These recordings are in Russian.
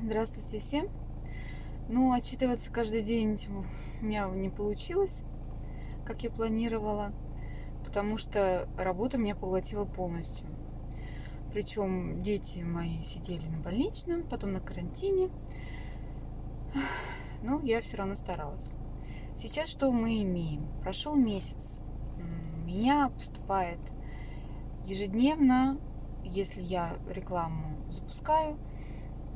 Здравствуйте всем. Ну, отчитываться каждый день у меня не получилось, как я планировала, потому что работа меня поглотила полностью. Причем дети мои сидели на больничном, потом на карантине. Но я все равно старалась. Сейчас что мы имеем? Прошел месяц. Меня поступает ежедневно, если я рекламу запускаю,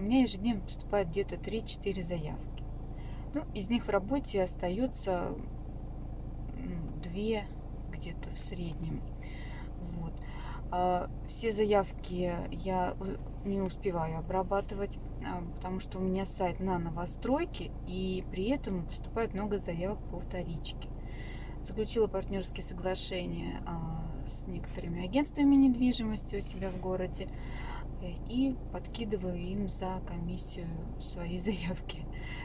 у меня ежедневно поступает где-то 3-4 заявки. Ну, из них в работе остается 2 где-то в среднем. Вот. А все заявки я не успеваю обрабатывать, а, потому что у меня сайт на новостройке, и при этом поступает много заявок по вторичке. Заключила партнерские соглашения а, с некоторыми агентствами недвижимости у себя в городе и подкидываю им за комиссию свои заявки,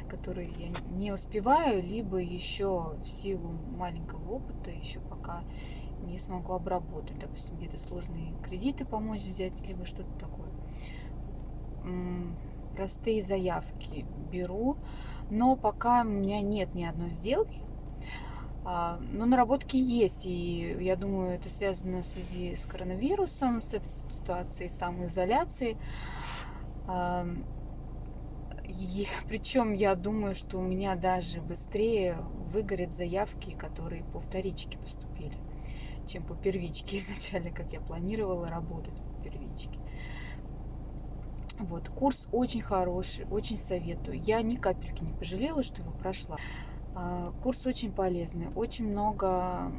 которые я не успеваю, либо еще в силу маленького опыта еще пока не смогу обработать. Допустим, где-то сложные кредиты помочь взять, либо что-то такое. Простые заявки беру, но пока у меня нет ни одной сделки, но наработки есть, и я думаю, это связано в связи с коронавирусом, с этой ситуацией самоизоляции. И, причем я думаю, что у меня даже быстрее выгорят заявки, которые по вторичке поступили, чем по первичке изначально, как я планировала работать по первичке. Вот, курс очень хороший, очень советую. Я ни капельки не пожалела, что его прошла. А, курс очень полезный, очень много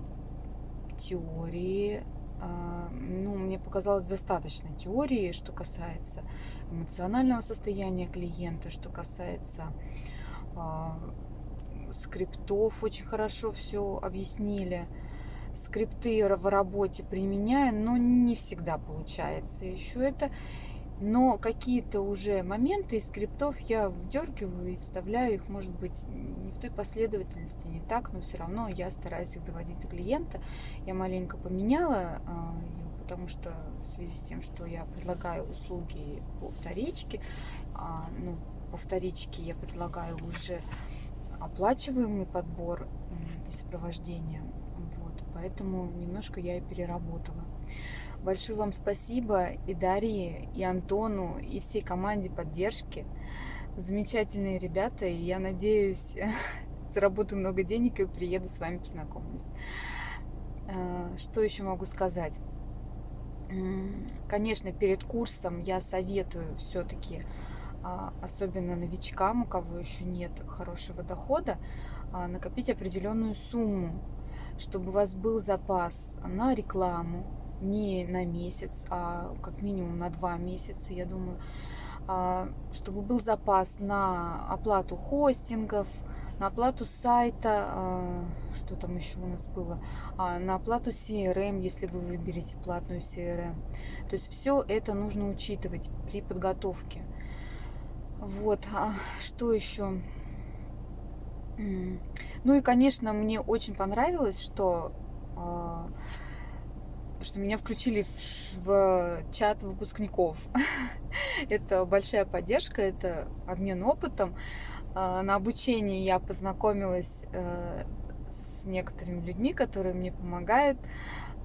теории. А, ну, мне показалось достаточно теории, что касается эмоционального состояния клиента, что касается а, скриптов, очень хорошо все объяснили. Скрипты в работе применяю, но не всегда получается еще это. Но какие-то уже моменты из скриптов я вдергиваю и вставляю их, может быть, не в той последовательности, не так, но все равно я стараюсь их доводить до клиента. Я маленько поменяла а, ее, потому что в связи с тем, что я предлагаю услуги по вторичке, а, ну, по вторичке я предлагаю уже оплачиваемый подбор и сопровождение. Поэтому немножко я и переработала. Большое вам спасибо и Дарье, и Антону, и всей команде поддержки. Замечательные ребята, и я надеюсь, заработаю много денег и приеду с вами познакомлюсь. А, что еще могу сказать? Конечно, перед курсом я советую все-таки, а, особенно новичкам, у кого еще нет хорошего дохода, а, накопить определенную сумму, чтобы у вас был запас на рекламу, не на месяц, а как минимум на два месяца, я думаю, а, чтобы был запас на оплату хостингов, на оплату сайта, а, что там еще у нас было, а, на оплату CRM, если вы выберете платную CRM. То есть все это нужно учитывать при подготовке. Вот, что еще? Ну и, конечно, мне очень понравилось, что что меня включили в, в чат выпускников. это большая поддержка, это обмен опытом. А, на обучении я познакомилась э, с некоторыми людьми, которые мне помогают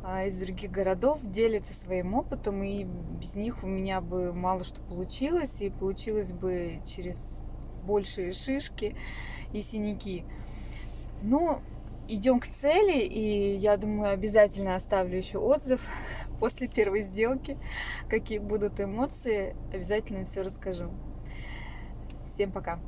а, из других городов, делятся своим опытом, и без них у меня бы мало что получилось, и получилось бы через большие шишки и синяки. Но идем к цели, и я думаю, обязательно оставлю еще отзыв после первой сделки, какие будут эмоции, обязательно все расскажу. Всем пока!